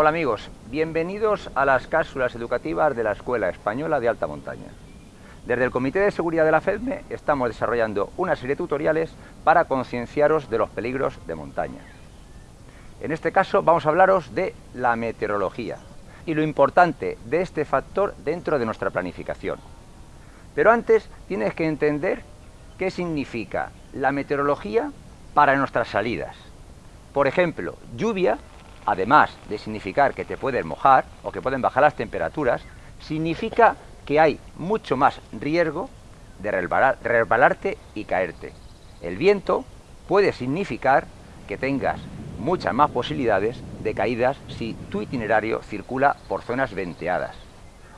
Hola amigos, bienvenidos a las cápsulas educativas de la Escuela Española de Alta Montaña. Desde el Comité de Seguridad de la FEDME estamos desarrollando una serie de tutoriales para concienciaros de los peligros de montaña. En este caso vamos a hablaros de la meteorología y lo importante de este factor dentro de nuestra planificación. Pero antes tienes que entender qué significa la meteorología para nuestras salidas. Por ejemplo, lluvia además de significar que te puedes mojar o que pueden bajar las temperaturas, significa que hay mucho más riesgo de resbalarte y caerte. El viento puede significar que tengas muchas más posibilidades de caídas si tu itinerario circula por zonas venteadas.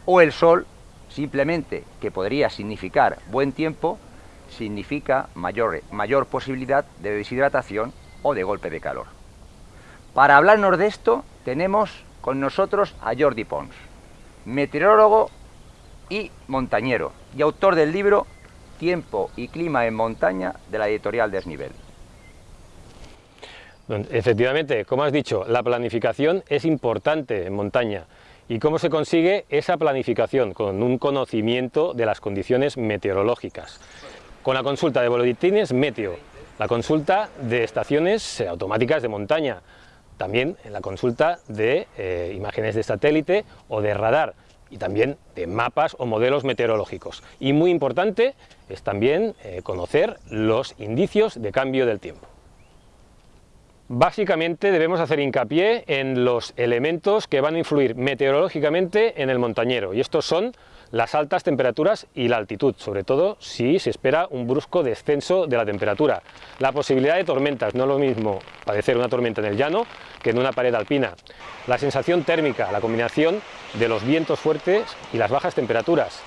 O el sol, simplemente que podría significar buen tiempo, significa mayor, mayor posibilidad de deshidratación o de golpe de calor. Para hablarnos de esto tenemos con nosotros a Jordi Pons, meteorólogo y montañero y autor del libro Tiempo y clima en montaña de la editorial Desnivel. Efectivamente, como has dicho, la planificación es importante en montaña. ¿Y cómo se consigue esa planificación? Con un conocimiento de las condiciones meteorológicas. Con la consulta de boletines meteo, la consulta de estaciones automáticas de montaña, también en la consulta de eh, imágenes de satélite o de radar y también de mapas o modelos meteorológicos. Y muy importante es también eh, conocer los indicios de cambio del tiempo. Básicamente debemos hacer hincapié en los elementos que van a influir meteorológicamente en el montañero y estos son las altas temperaturas y la altitud, sobre todo si se espera un brusco descenso de la temperatura. La posibilidad de tormentas, no es lo mismo padecer una tormenta en el llano que en una pared alpina. La sensación térmica, la combinación de los vientos fuertes y las bajas temperaturas.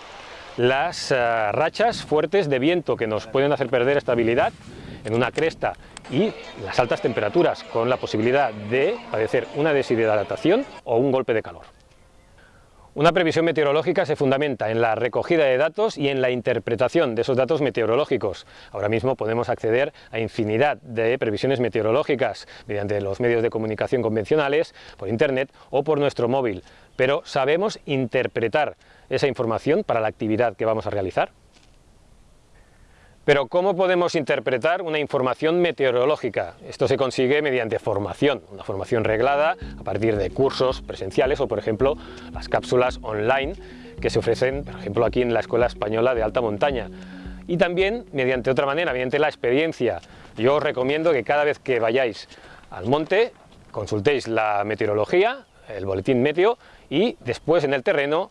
Las eh, rachas fuertes de viento que nos pueden hacer perder estabilidad en una cresta y las altas temperaturas con la posibilidad de padecer una deshidratación o un golpe de calor. Una previsión meteorológica se fundamenta en la recogida de datos y en la interpretación de esos datos meteorológicos. Ahora mismo podemos acceder a infinidad de previsiones meteorológicas mediante los medios de comunicación convencionales, por internet o por nuestro móvil, pero ¿sabemos interpretar esa información para la actividad que vamos a realizar? Pero ¿cómo podemos interpretar una información meteorológica? Esto se consigue mediante formación, una formación reglada a partir de cursos presenciales o, por ejemplo, las cápsulas online que se ofrecen, por ejemplo, aquí en la Escuela Española de Alta Montaña. Y también mediante otra manera, mediante la experiencia. Yo os recomiendo que cada vez que vayáis al monte consultéis la meteorología, el boletín meteo y después en el terreno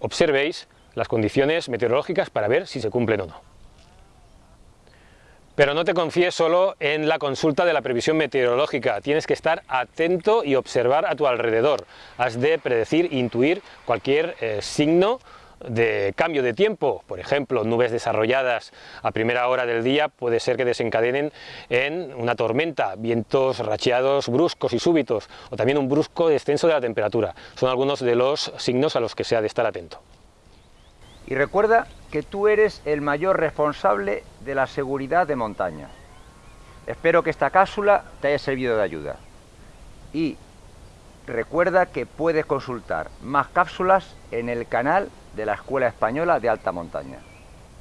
observéis las condiciones meteorológicas para ver si se cumplen o no. Pero no te confíes solo en la consulta de la previsión meteorológica, tienes que estar atento y observar a tu alrededor. Has de predecir, intuir cualquier eh, signo de cambio de tiempo, por ejemplo, nubes desarrolladas a primera hora del día puede ser que desencadenen en una tormenta, vientos racheados bruscos y súbitos, o también un brusco descenso de la temperatura. Son algunos de los signos a los que se ha de estar atento. Y recuerda que tú eres el mayor responsable de la seguridad de montaña. Espero que esta cápsula te haya servido de ayuda. Y recuerda que puedes consultar más cápsulas en el canal de la Escuela Española de Alta Montaña.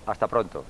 Hasta pronto.